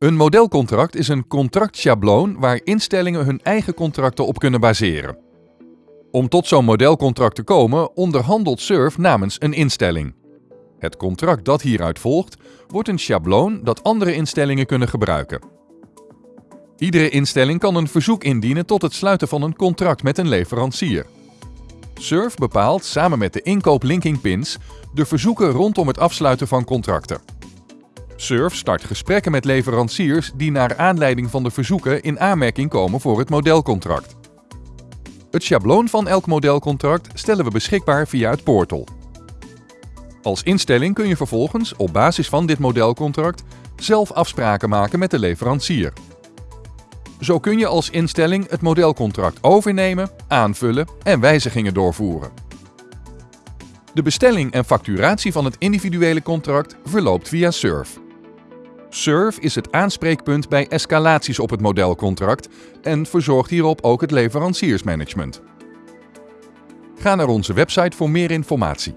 Een modelcontract is een contractschabloon waar instellingen hun eigen contracten op kunnen baseren. Om tot zo'n modelcontract te komen onderhandelt SURF namens een instelling. Het contract dat hieruit volgt wordt een schabloon dat andere instellingen kunnen gebruiken. Iedere instelling kan een verzoek indienen tot het sluiten van een contract met een leverancier. SURF bepaalt samen met de inkoop linking pins de verzoeken rondom het afsluiten van contracten. SURF start gesprekken met leveranciers die naar aanleiding van de verzoeken in aanmerking komen voor het modelcontract. Het schabloon van elk modelcontract stellen we beschikbaar via het portal. Als instelling kun je vervolgens op basis van dit modelcontract zelf afspraken maken met de leverancier. Zo kun je als instelling het modelcontract overnemen, aanvullen en wijzigingen doorvoeren. De bestelling en facturatie van het individuele contract verloopt via SURF. SURF is het aanspreekpunt bij escalaties op het modelcontract en verzorgt hierop ook het leveranciersmanagement. Ga naar onze website voor meer informatie.